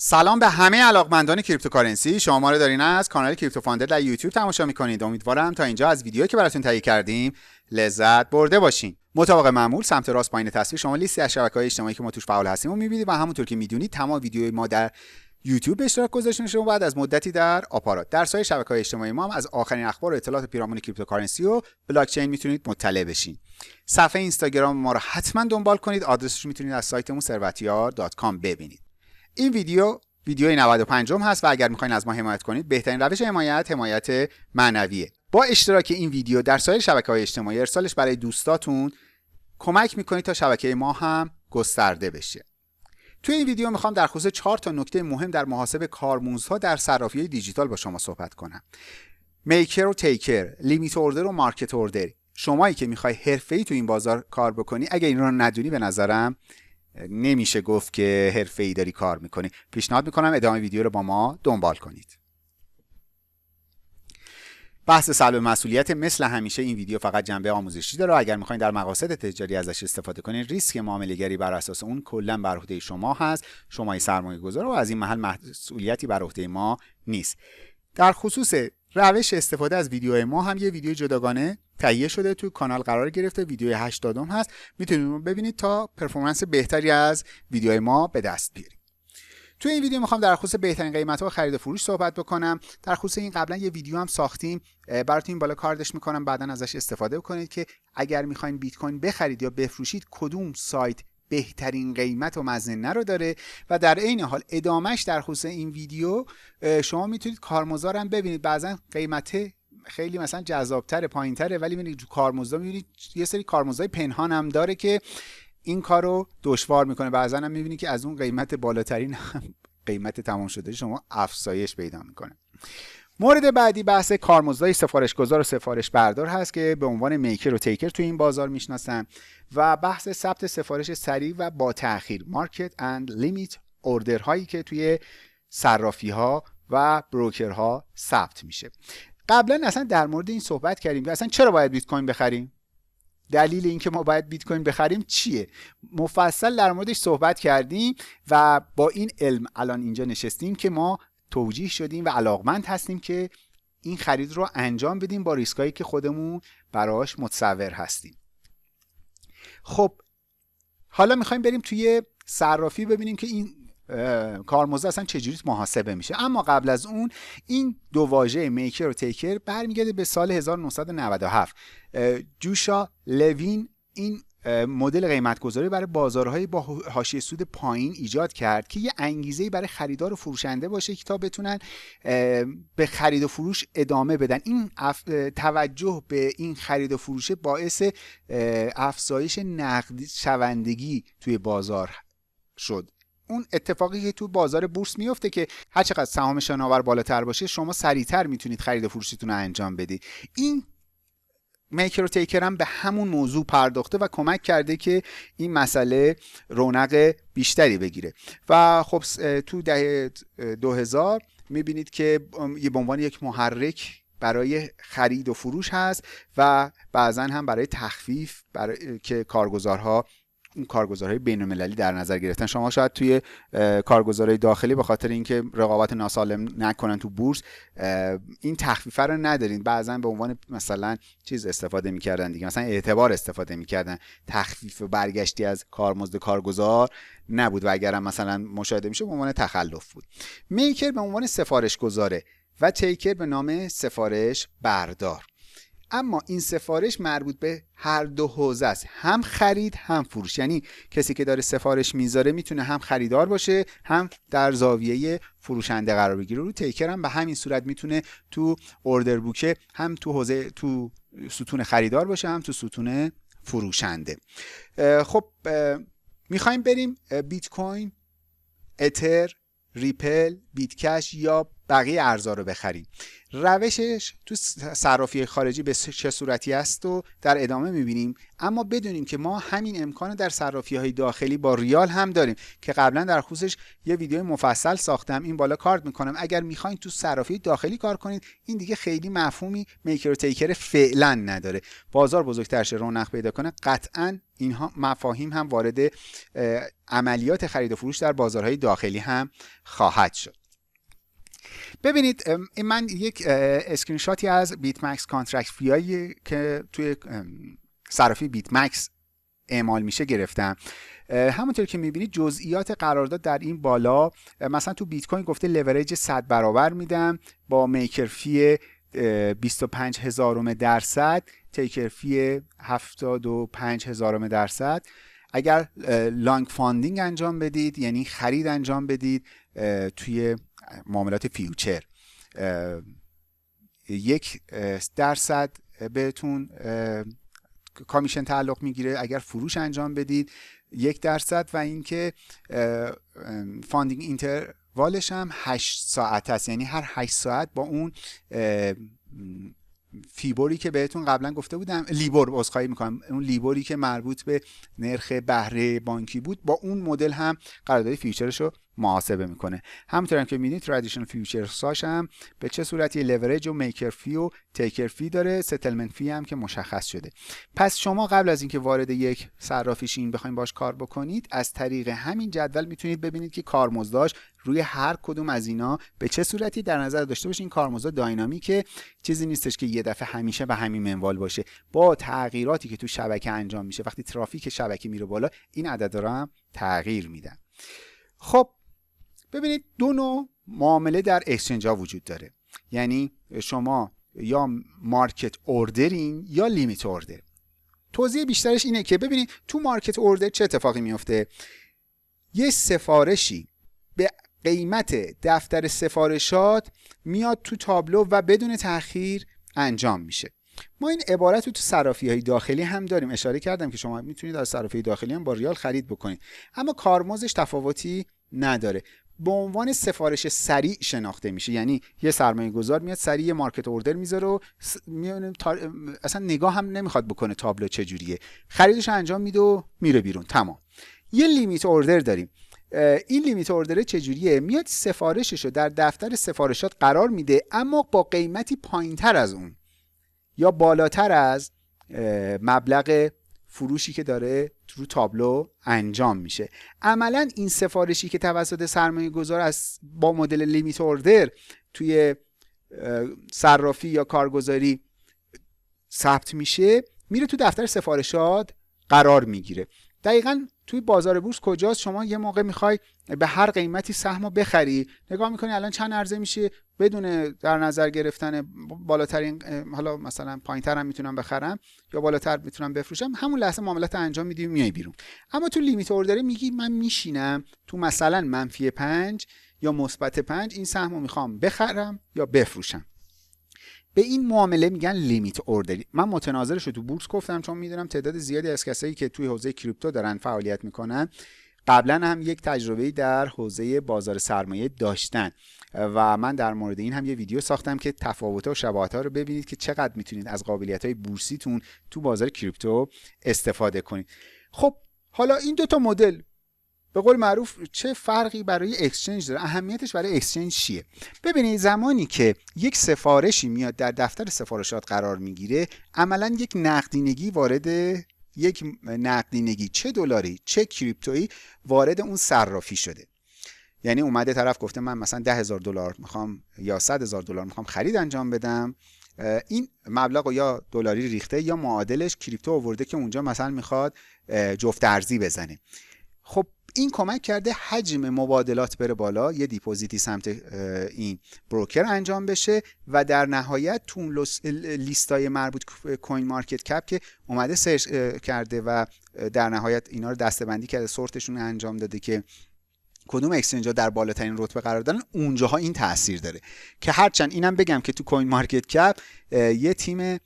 سلام به همه علاقمندان cryptocurrency. شما ما رو دارین از کانال کریپتو فاندر در یوتیوب تماشا می‌کنید. امیدوارم تا اینجا از ویدیویی که براتون تهیه کردیم لذت برده باشین. مطابق معمول سمت راست پایین تصویر شما لیستی از شبکه‌های اجتماعی که ما توش فعال هستیم و می‌بینید و همونطور که می‌دونید تمام ویدیوهای ما در یوتیوب به اشتراک گذاشته شما بعد از مدتی در آپارات. در سایر شبکه های اجتماعی ما هم از آخرین اخبار و اطلاعات پیرامون cryptocurrency و بلاک چین می‌تونید مطلع بشین. صفحه اینستاگرام ما رو حتما دنبال کنید. آدرسش می‌تونید از سایتمون ثروتیار.com ببینید. این ویدیو ویدیوی 95 هست و اگر می‌خواین از ما حمایت کنید بهترین روش حمایت حمایت معنویه. با اشتراک این ویدیو در سایر شبکه های اجتماعی ارسالش برای دوستاتون کمک می‌کنید تا شبکه ما هم گسترده بشه. توی این ویدیو می‌خوام در خصوص چهار تا نکته مهم در محاسب کارموزها در صرافی دیجیتال با شما صحبت کنم. میکر و تیکر لیمیت اوردر و مارکت اوردر شمایی که می‌خوای حرفه‌ای تو این بازار کار بکنی اگه این رو ندونی به نظرم نمیشه گفت که حرفه ای داری کار می‌کنی. پیشنهاد می‌کنم ادامه ویدیو رو با ما دنبال کنید. بحث سلب مسئولیت مثل همیشه این ویدیو فقط جنبه آموزشی داره. اگر می‌خواین در مقاصد تجاری ازش استفاده کنین ریسک معامله گری بر اساس اون کلا بر عهده شما هست. شما سرمایه گذار و از این محل مسئولیتی بر عهده ما نیست. در خصوص روش استفاده از ویدیو ما هم یه ویدیو جداگانه تهیه شده تو کانال قرار گرفته ویدیو 80 هست. می‌تونید ببینید تا پرفورمنس بهتری از ویدیو ما به دست بیارید. تو این ویدیو می‌خوام در خصوص بهترین قیمت ها خرید و فروش صحبت بکنم. در خصوص این قبلا یه ویدیو هم ساختیم. براتون این بالا کاردش می‌کنم. بعدا ازش استفاده کنید که اگر می‌خواین بیت کوین بخرید یا بفروشید کدوم سایت بهترین قیمت و مزنه رو داره؟ و در عین حال ادامش در خصوص این ویدیو شما می‌تونید کارمزارم ببینید. بعضا قیمت خیلی مثلا جذابتر پایینتره ولی می‌بینید کارمزدا می‌بینید یه سری کارمزدای پنهان هم داره که این کار رو دشوار می‌کنه. بعضا هم می‌بینید که از اون قیمت بالاترین قیمت تمام شده شما افزایش پیدا می‌کنه. مورد بعدی بحث کارمزدای سفارش گذار و سفارش بردار هست که به عنوان میکر و تیکر توی این بازار می‌شناسن و بحث ثبت سفارش سریع و با تاخیر مارکت اند لیمیت اوردر هایی که توی صرافی ها و بروکر ها ثبت میشه. قبلا اصلا در مورد این صحبت کردیم که اصلا چرا باید بیت کوین بخریم؟ دلیل اینکه ما باید بیت کوین بخریم چیه؟ مفصل در موردش صحبت کردیم و با این علم الان اینجا نشستیم که ما توجیه شدیم و علاقمند هستیم که این خرید رو انجام بدیم با ریسکایی که خودمون براش متصور هستیم. خب حالا می‌خوایم بریم توی صرافی ببینیم که این کارمزد اصلا چجوری محاسبه میشه. اما قبل از اون این دو واژه میکر و تیکر برمیگرده به سال 1997 جوشا لوین این مدل قیمت گذاری برای بازارهای با حاشیه سود پایین ایجاد کرد که یه انگیزه برای خریدار و فروشنده باشه که تا بتونن به خرید و فروش ادامه بدن. این توجه به این خرید و فروش باعث افزایش نقد شوندگی توی بازار شد. اون اتفاقی که تو بازار بورس میفته که هر چقدر سهام شناور بالاتر باشه شما سریعتر می‌تونید خرید و فروشتون رو انجام بدید. این میکر و تیکر هم به همون موضوع پرداخته و کمک کرده که این مسئله رونق بیشتری بگیره. و خب تو دهه 2000 می‌بینید که به عنوان یک محرک برای خرید و فروش هست و بعضا هم برای تخفیف برای که کارگزارها کارگزارهای بین المللی در نظر گرفتن. شما شاید توی کارگزارهای داخلی به خاطر اینکه رقابت ناسالم نکنن تو بورس این تخفیفه رو ندارین. بعضا به عنوان مثلا چیز استفاده می‌کردن دیگه. مثلا اعتبار استفاده می‌کردن. تخفیف برگشتی از کارمزد کارگزار نبود و اگرم مثلا مشاهده میشه به عنوان تخلف بود. میکر به عنوان سفارش گذاره و تیکر به نام سفارش بردار. اما این سفارش مربوط به هر دو حوزه است. هم خرید هم فروش. یعنی کسی که داره سفارش می‌ذاره می‌تونه هم خریدار باشه هم در زاویه فروشنده قرار بگیره. رو تیکر هم به همین صورت می‌تونه تو اوردر بوکه هم تو حوزه تو ستون خریدار باشه هم تو ستون فروشنده. خب می‌خوایم بریم بیت کوین اتر ریپل بیت کش یا بقیه ارزا رو بخریم. روشش تو صرافی خارجی به چه صورتی است و در ادامه می‌بینیم. اما بدونیم که ما همین امکان در صرافی های داخلی با ریال هم داریم که قبلا در خصوصش یه ویدیو مفصل ساختم. این بالا کارت می‌کنم. اگر می‌خواین تو صرافی داخلی کار کنید این دیگه خیلی مفهومی میکر و تیکر فعلا نداره. بازار بزرگتر شه رونق پیدا کنه. قطعا اینها مفاهیم هم وارد عملیات خرید و فروش در بازارهای داخلی هم خواهد شد. ببینید من یک اسکرین شاتی از بیت مکس contract fee هایی که توی صرافی بیت مکس اعمال میشه گرفتم. همونطور که می‌بینید جزئیات قرارداد در این بالا مثلا تو بیت کوین گفته لورج 100 برابر میدم با maker fee 25 هزارم درصد taker fee 75 هزارم درصد. اگر long funding انجام بدید یعنی خرید انجام بدید توی معاملات future. یک درصد بهتون commission تعلق می‌گیره اگر فروش انجام بدید. یک درصد و اینکه funding interval ش هم 8 ساعت است. یعنی هر 8 ساعت با اون فیبوری که بهتون قبلا گفته بودم LIBOR عذرخواهی می‌کنم. اون LIBOR ی که مربوط به نرخ بهره بانکی بود با اون مدل هم قرارداد future ش رو محاسبه می‌کنه. همونطور هم که می‌بینید traditional futures هم به چه صورتی لورج و maker fee و taker fee داره settlement fee هم که مشخص شده. پس شما قبل از اینکه وارد یک صرافی شین بخواید باش کار بکنید از طریق همین جدول می‌تونید ببینید که کارمزداش روی هر کدوم از اینا به چه صورتی در نظر داشته باشین کارمزد dynamic ه چیزی نیستش که یه دفعه همیشه به همین منوال باشه. با تغییراتی که تو شبکه انجام میشه وقتی ترافیک شبکه میره بالا این عددا هم تغییر میدن. خب ببینید دو نوع معامله در exchange ها وجود داره. یعنی شما یا market order ین یا limit order توضیح بیشترش اینه که ببینید تو market order چه اتفاقی میفته؟ یه سفارشی به قیمت دفتر سفارشات میاد تو تابلو و بدون تاخیر انجام میشه. ما این عبارت رو تو صرافی های داخلی هم داریم. اشاره کردم که شما می‌تونید از صرافی داخلی هم با ریال خرید بکنید. اما کارمزدش تفاوتی نداره. به عنوان سفارش سریع شناخته میشه. یعنی یه سرمایه گذار میاد سریع یه مارکت اوردر می‌ذاره و اصلا نگاه هم نمی‌خواد بکنه تابلو چجوریه. خریدش انجام میده و میره بیرون. تمام. یه لیمیت اوردر داریم. این لیمیت اوردر چجوریه؟ میاد سفارشش رو در دفتر سفارشات قرار میده اما با قیمتی پایینتر از اون. یا بالاتر از مبلغ فروشی که داره رو تابلو انجام میشه. عملا این سفارشی که توسط سرمایه گذار از با مدل لیمیت اوردر توی صرافی یا کارگزاری ثبت میشه میره تو دفتر سفارشات قرار می‌گیره. دقیقا توی بازار بورس کجاست؟ شما یه موقع می‌خوای به هر قیمتی سهم رو بخری. نگاه می‌کنی الان چند عرضه میشه؟ بدون در نظر گرفتن بالاترین حالا مثلا پایینتر هم می‌تونم بخرم یا بالاتر می‌تونم بفروشم همون لحظه معاملات انجام میدی میای بیرون. اما تو لیمیت اوردر میگی من میشینم تو مثلا منفی پنج یا مثبت پنج این سهم رو می‌خوام بخرم یا بفروشم. به این معامله میگن limit order ی من متناظرش رو تو بورس گفتم چون می‌دونم تعداد زیادی از کسایی که توی حوزه crypto دارن فعالیت می‌کنن قبلا هم یک تجربه در حوزه بازار سرمایه داشتن. و من در مورد این هم یه ویدیو ساختم که تفاوت و شباهت ها رو ببینید که چقدر می‌تونید از قابلیت های بورسیتون تو بازار crypto استفاده کنید. خب حالا این دو تا مدل به قول معروف چه فرقی برای exchange داره؟ اهمیتش برای exchange چیه؟ ببینید زمانی که یک سفارشی میاد در دفتر سفارشات قرار می‌گیره عملا یک نقدینگی وارد یک نقدینگی چه دلاری چه کریپتویی وارد اون صرافی شده. یعنی اومده طرف گفته من مثلا ده هزار دلار می‌خوام یا صد هزار دلار می‌خوام خرید انجام بدم این مبلغ یا دلاری ریخته یا معادلش کریپتو آورده که اونجا مثلا می‌خواد جفت ارزی بزنه. خب این کمک کرده حجم مبادلات بره بالا یه deposit ی سمت این broker انجام بشه و در نهایت تو لیستای مربوط CoinMarketCap که اومده search کرده و در نهایت اینا رو دسته‌بندی کرده sort شون انجام داده که کدوم exchange ها در بالاترین رتبه قرار دارن اونجاها این تاثیر داره. که هرچند اینم بگم که تو CoinMarketCap یه تیم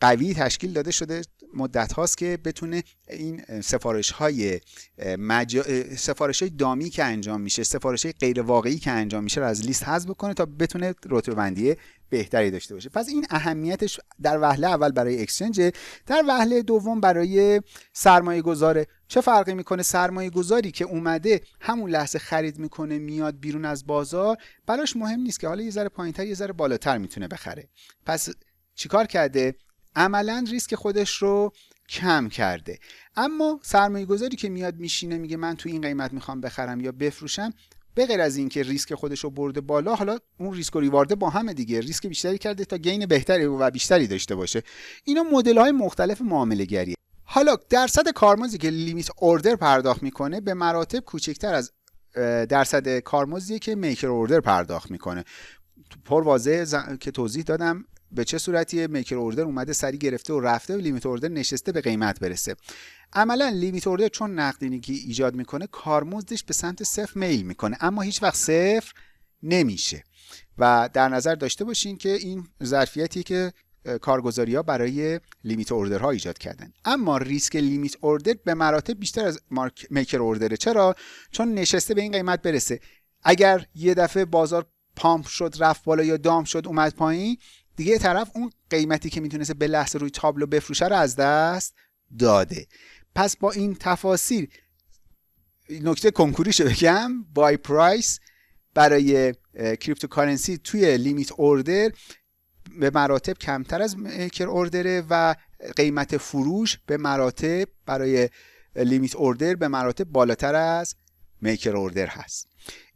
قوی تشکیل داده شده مدت هاست که بتونه این سفارش های مجا... سفارش های دامی که انجام میشه سفارش های غیر واقعی که انجام میشه رو از لیست حذف بکنه تا بتونه رتبه بندی بهتری داشته باشه. پس این اهمیتش در وهله اول برای اکسچنج در وهله دوم برای سرمایه گذاره چه فرقی می‌کنه سرمایه گذاری که اومده همون لحظه خرید می‌کنه میاد بیرون از بازار؟ براش مهم نیست که حالا یه ذره پایینتر یه ذره بالاتر می‌تونه بخره. پس چیکار کرده؟ عملا ریسک خودش رو کم کرده. اما سرمایه گذاری که میاد میشینه میگه من تو این قیمت می‌خوام بخرم یا بفروشم به غیر از اینکه ریسک خودش رو برده بالا حالا اون ریسک و reward ه با همه دیگه. ریسک بیشتری کرده تا gain بهتری و بیشتری داشته باشه. اینا مدل های مختلف معامله گریه حالا درصد کارمزدی که limit order پرداخت می‌کنه به مراتب کوچکتر از درصد کارمزدی که maker order پرداخت می‌کنه. پر واضح که توضیح دادم. به چه صورتیه؟ maker order اومده سری گرفته و رفته و limit order نشسته به قیمت برسه. عملا limit order چون نقدینگی ایجاد می‌کنه کارمزدش به سمت صفر میل می‌کنه اما هیچ وقت صفر نمیشه. و در نظر داشته باشین که این ظرفیتی که کارگزاری ها برای limit ها ایجاد کردن. اما ریسک limit order به مراتب بیشتر از مارک maker order ه چرا؟ چون نشسته به این قیمت برسه. اگر یه دفعه بازار pump شد رفت بالا یا dump شد اومد پایین دیگه طرف اون قیمتی که می‌تونسته به لحظه روی تابلو بفروشه رو از دست داده. پس با این تفاصیل نکته کنکوریشو بگم buy price برای cryptocurrency توی limit order به مراتب کمتر از market order ه و قیمت فروش به مراتب برای لیمیت اوردر به مراتب بالاتر از میکر اوردر هست.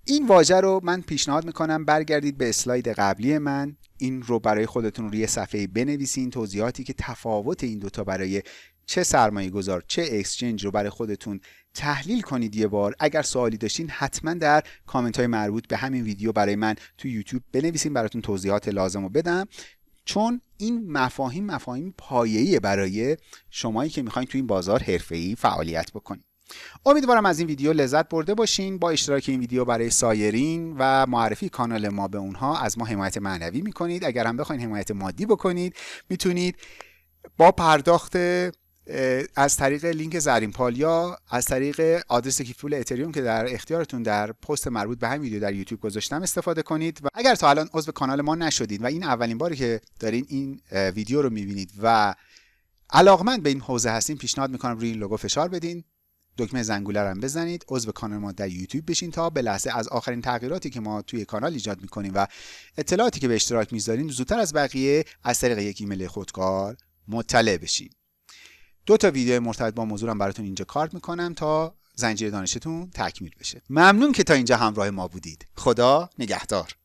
این واژه رو من پیشنهاد می‌کنم برگردید به اسلاید قبلی من. این رو برای خودتون روی صفحه بنویسین. توضیحاتی که تفاوت این دوتا برای چه سرمایه گذار چه اکسچنج رو برای خودتون تحلیل کنید یه بار. اگر سوالی داشتین حتما در کامنت های مربوط به همین ویدیو برای من تو یوتیوب بنویسین. براتون توضیحات لازم رو بدم. چون این مفاهیم مفاهیم پایه‌ای برای شمایی که می‌خواین تو این بازار حرفه‌ای فعالیت بکنید. امیدوارم از این ویدیو لذت برده باشین. با اشتراک این ویدیو برای سایرین و معرفی کانال ما به اونها از ما حمایت معنوی می‌کنید. اگر هم بخواین حمایت مادی بکنید می‌تونید با پرداخت از طریق لینک زرین پالیا از طریق آدرس کیفول اتریوم که در اختیارتون در پست مربوط به همین ویدیو در یوتیوب گذاشتم استفاده کنید. و اگر تا الان عضو کانال ما نشدید و این اولین باری که دارین این ویدیو رو می‌بینید و علاقمند به این حوزه هستین پیشنهاد می‌کنم روی این لوگو فشار بدین. دکمه زنگوله رو بزنید عضو کانال ما در یوتیوب بشین تا به لحظه از آخرین تغییراتی که ما توی کانال ایجاد می‌کنیم و اطلاعاتی که به اشتراک می‌ذاریم زودتر از بقیه از طریق یک ایمیل خودکار مطلع بشین. دو تا ویدیو مرتبط با موضوعم براتون اینجا کارت می‌کنم تا زنجیره دانشتون تکمیل بشه. ممنون که تا اینجا همراه ما بودید. خدا نگهدار.